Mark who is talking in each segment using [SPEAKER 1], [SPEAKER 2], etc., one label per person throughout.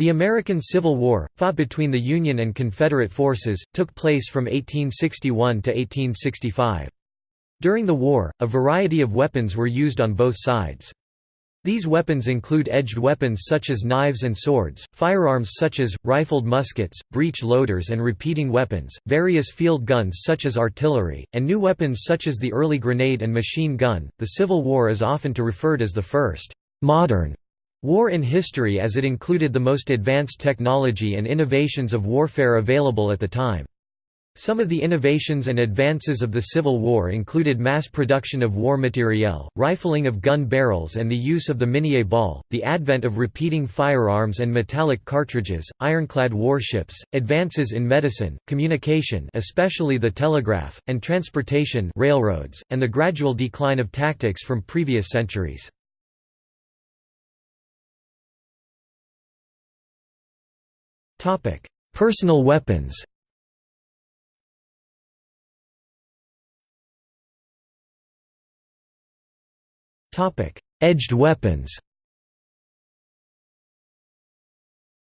[SPEAKER 1] The American Civil War, fought between the Union and Confederate forces, took place from 1861 to 1865. During the war, a variety of weapons were used on both sides. These weapons include edged weapons such as knives and swords, firearms such as, rifled muskets, breech loaders and repeating weapons, various field guns such as artillery, and new weapons such as the early grenade and machine gun. The Civil War is often to referred as the first modern War in history as it included the most advanced technology and innovations of warfare available at the time. Some of the innovations and advances of the Civil War included mass production of war materiel, rifling of gun barrels and the use of the Minié ball, the advent of repeating firearms and metallic cartridges, ironclad warships, advances in medicine, communication especially the telegraph, and transportation railroads, and the gradual decline of tactics from previous centuries. Topic: Personal weapons. Topic: Edged weapons.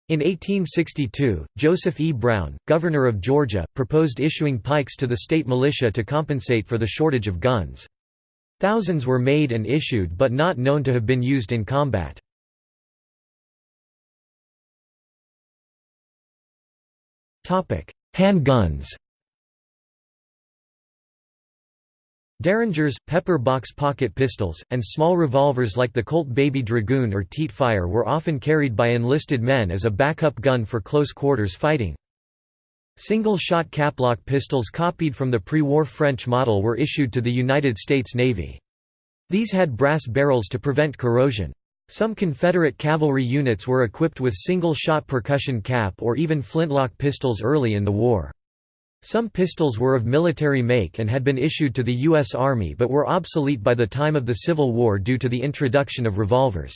[SPEAKER 1] In 1862, Joseph E. Brown, governor of Georgia, proposed issuing pikes to the state militia to compensate for the shortage of guns. Thousands were made and issued but not known to have been used in combat. Handguns Derringers, pepper box pocket pistols, and small revolvers like the Colt Baby Dragoon or Teat Fire were often carried by enlisted men as a backup gun for close quarters fighting. Single-shot caplock pistols copied from the pre-war French model were issued to the United States Navy. These had brass barrels to prevent corrosion. Some Confederate cavalry units were equipped with single-shot percussion cap or even flintlock pistols early in the war. Some pistols were of military make and had been issued to the U.S. Army but were obsolete by the time of the Civil War due to the introduction of revolvers.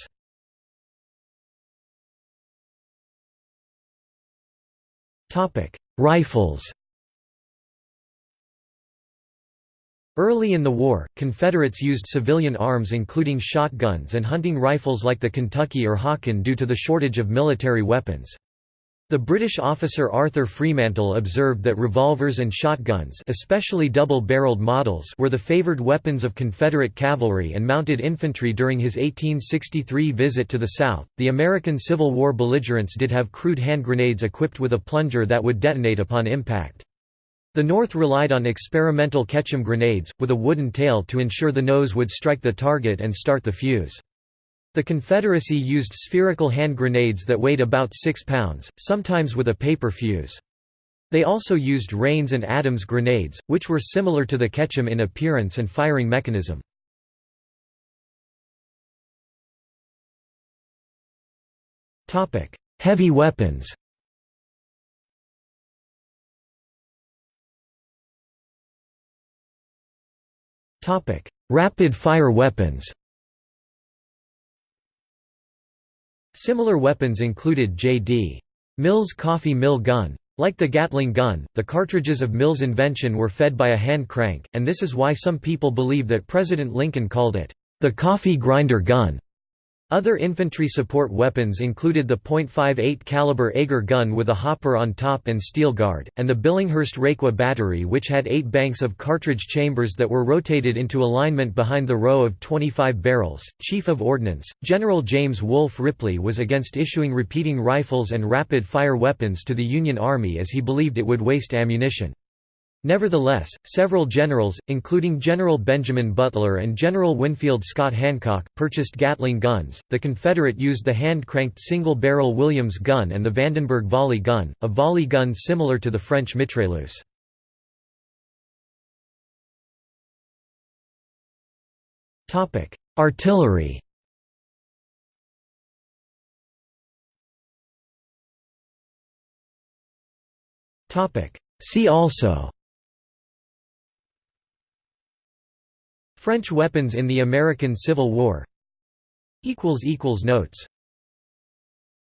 [SPEAKER 1] Rifles Early in the war, Confederates used civilian arms including shotguns and hunting rifles like the Kentucky or Hawken due to the shortage of military weapons. The British officer Arthur Fremantle observed that revolvers and shotguns especially double-barreled models were the favored weapons of Confederate cavalry and mounted infantry during his 1863 visit to the South. The American Civil War belligerents did have crude hand grenades equipped with a plunger that would detonate upon impact. The North relied on experimental Ketchum grenades, with a wooden tail to ensure the nose would strike the target and start the fuse. The Confederacy used spherical hand grenades that weighed about 6 pounds, sometimes with a paper fuse. They also used Rains and Adams grenades, which were similar to the Ketchum in appearance and firing mechanism. Heavy weapons Rapid-fire weapons Similar weapons included J.D. Mills' coffee mill gun. Like the Gatling gun, the cartridges of Mills' invention were fed by a hand crank, and this is why some people believe that President Lincoln called it, the coffee grinder gun. Other infantry support weapons included the .58 caliber Agar gun with a hopper on top and steel guard, and the Billinghurst Requa battery which had eight banks of cartridge chambers that were rotated into alignment behind the row of 25 barrels. Chief of Ordnance, General James Wolfe Ripley was against issuing repeating rifles and rapid-fire weapons to the Union Army as he believed it would waste ammunition. Nevertheless, several generals, including General Benjamin Butler and General Winfield Scott Hancock, purchased Gatling guns. The Confederate used the hand-cranked single-barrel Williams gun and the Vandenberg volley gun, a volley gun similar to the French mitrailleuse. Artillery. See also French weapons in the American Civil War. Notes